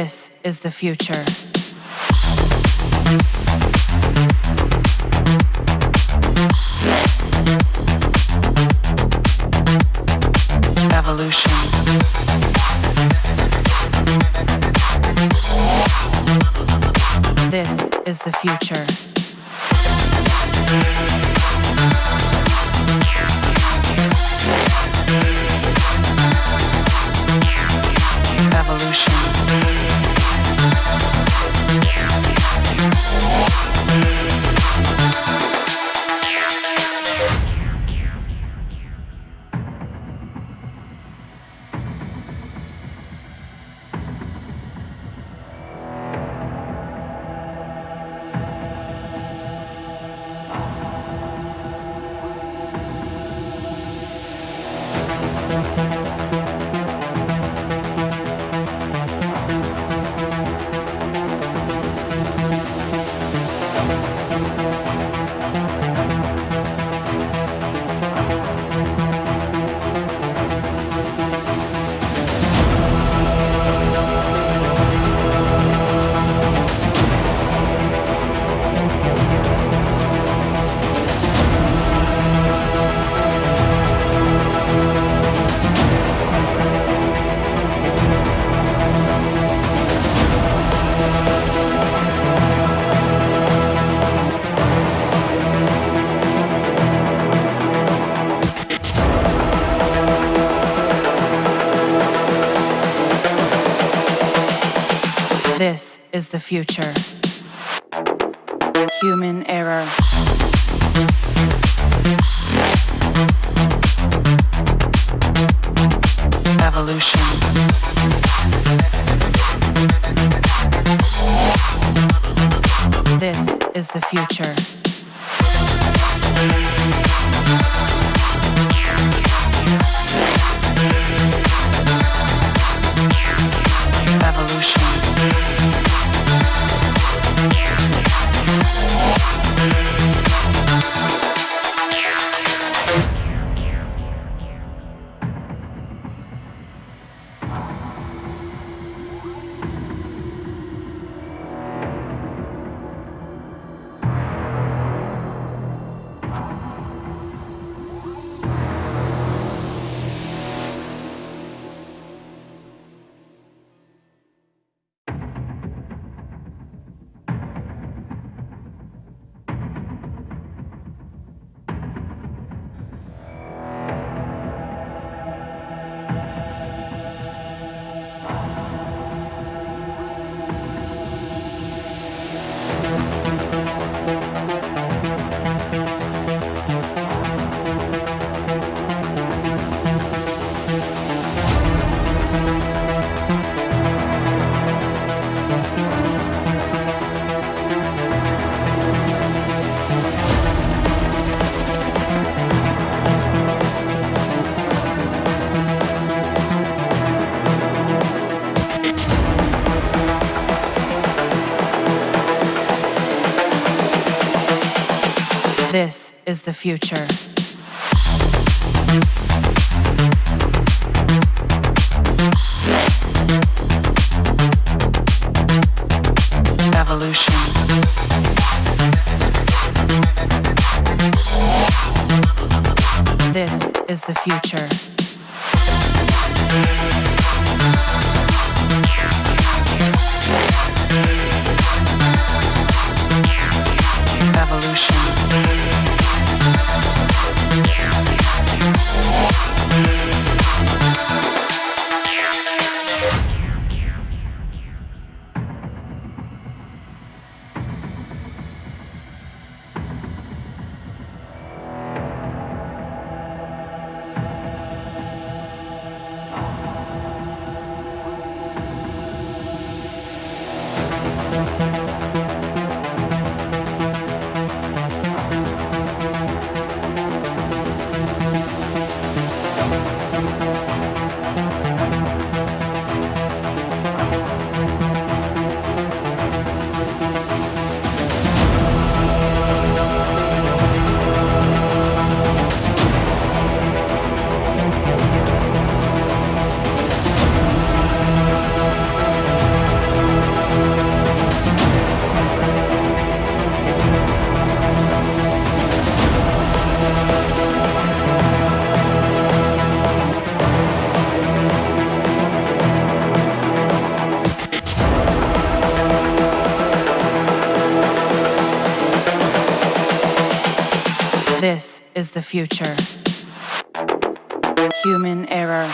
This is the future. Evolution. This is the future. Evolution. This is the future. Human error. Evolution. This is the future. This is the future. Evolution. This is the future. Evolution. This is the future. Human error.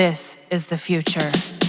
This is the future.